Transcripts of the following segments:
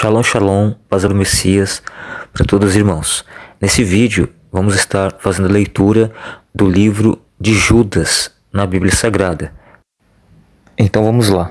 Shalom, shalom, paz do Messias para todos os irmãos. Nesse vídeo vamos estar fazendo leitura do livro de Judas na Bíblia Sagrada. Então vamos lá.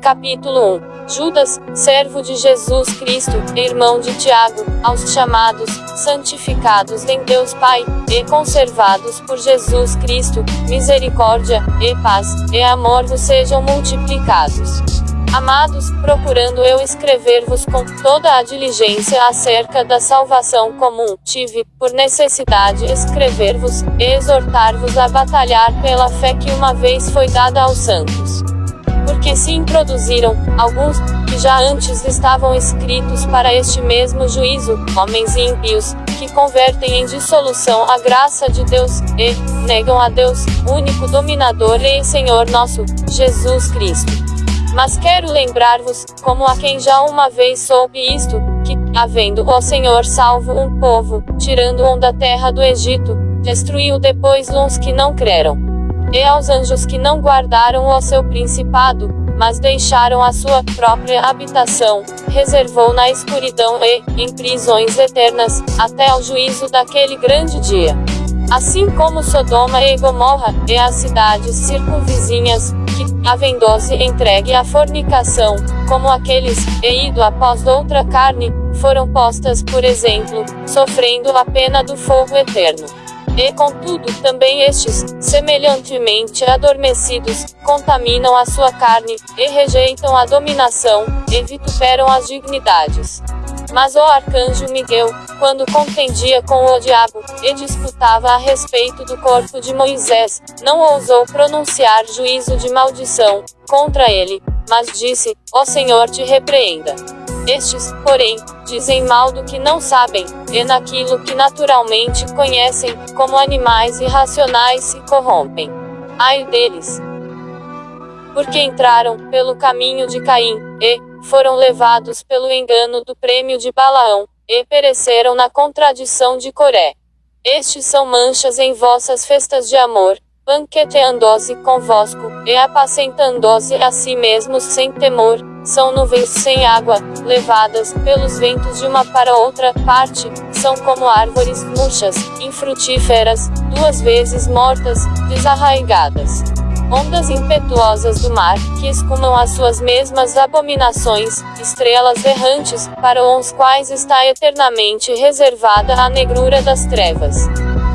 Capítulo 1 Judas, servo de Jesus Cristo, irmão de Tiago, aos chamados, santificados em Deus Pai, e conservados por Jesus Cristo, misericórdia, e paz, e amor vos sejam multiplicados. Amados, procurando eu escrever-vos com toda a diligência acerca da salvação comum, tive, por necessidade, escrever-vos, e exortar-vos a batalhar pela fé que uma vez foi dada aos santos porque se introduziram alguns que já antes estavam escritos para este mesmo juízo, homens ímpios, que convertem em dissolução a graça de Deus e negam a Deus, único dominador e Senhor nosso, Jesus Cristo. Mas quero lembrar-vos, como a quem já uma vez soube isto, que, havendo o Senhor salvo um povo, tirando-o da terra do Egito, destruiu depois uns que não creram. E aos anjos que não guardaram o seu principado, mas deixaram a sua própria habitação, reservou na escuridão e, em prisões eternas, até ao juízo daquele grande dia. Assim como Sodoma e Gomorra, e as cidades circunvizinhas, que, havendo-se entregue à fornicação, como aqueles, e ido após outra carne, foram postas por exemplo, sofrendo a pena do fogo eterno. E contudo, também estes, semelhantemente adormecidos, contaminam a sua carne, e rejeitam a dominação, e vituperam as dignidades. Mas o arcanjo Miguel, quando contendia com o diabo, e disputava a respeito do corpo de Moisés, não ousou pronunciar juízo de maldição contra ele, mas disse: Ó Senhor te repreenda. Estes, porém, dizem mal do que não sabem, e naquilo que naturalmente conhecem, como animais irracionais se corrompem. Ai deles! Porque entraram pelo caminho de Caim, e foram levados pelo engano do prêmio de Balaão, e pereceram na contradição de Coré. Estes são manchas em vossas festas de amor, banqueteando-se convosco, e apacentando-se a si mesmos sem temor, são nuvens sem água, levadas pelos ventos de uma para outra parte, são como árvores murchas, infrutíferas, duas vezes mortas, desarraigadas. Ondas impetuosas do mar, que escumam as suas mesmas abominações, estrelas errantes, para os quais está eternamente reservada a negrura das trevas.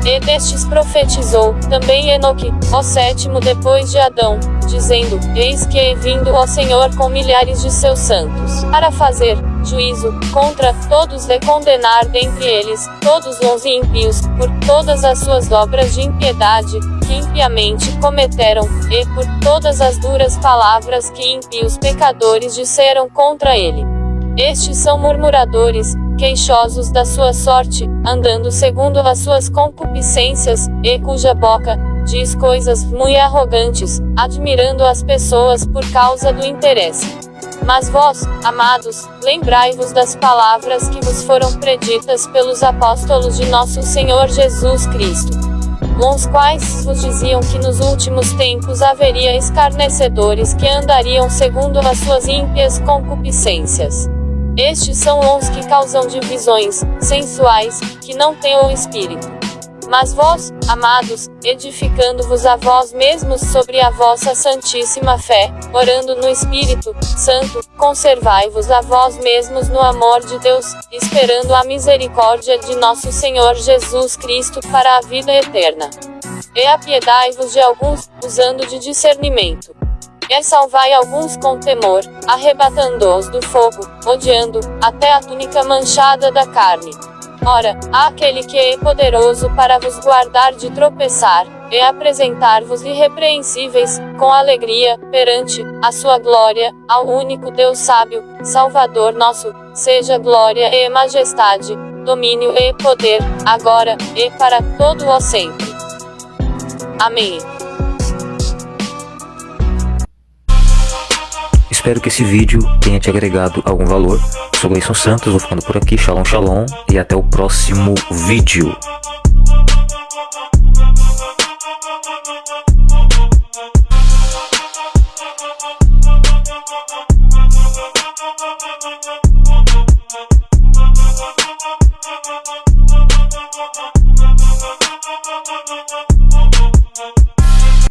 E destes profetizou também Enoque, o sétimo depois de Adão, dizendo: Eis que é vindo o Senhor com milhares de seus santos, para fazer juízo contra todos e condenar dentre eles todos os ímpios, por todas as suas obras de impiedade, que impiamente cometeram, e por todas as duras palavras que ímpios pecadores disseram contra ele. Estes são murmuradores, queixosos da sua sorte, andando segundo as suas concupiscências, e cuja boca diz coisas muito arrogantes, admirando as pessoas por causa do interesse. Mas vós, amados, lembrai-vos das palavras que vos foram preditas pelos apóstolos de nosso Senhor Jesus Cristo. Os quais vos diziam que nos últimos tempos haveria escarnecedores que andariam segundo as suas ímpias concupiscências. Estes são os que causam divisões, sensuais, que não têm o Espírito. Mas vós, amados, edificando-vos a vós mesmos sobre a vossa santíssima fé, orando no Espírito Santo, conservai-vos a vós mesmos no amor de Deus, esperando a misericórdia de nosso Senhor Jesus Cristo para a vida eterna. E apiedai-vos de alguns, usando de discernimento é salvai alguns com temor, arrebatando-os do fogo, odiando, até a túnica manchada da carne. Ora, aquele que é poderoso para vos guardar de tropeçar, e apresentar-vos irrepreensíveis, com alegria, perante a sua glória, ao único Deus sábio, Salvador nosso, seja glória e majestade, domínio e poder, agora, e para todo o sempre. Amém. Espero que esse vídeo tenha te agregado algum valor. Sou Gleison Santos, vou ficando por aqui. Shalom, shalom e até o próximo vídeo.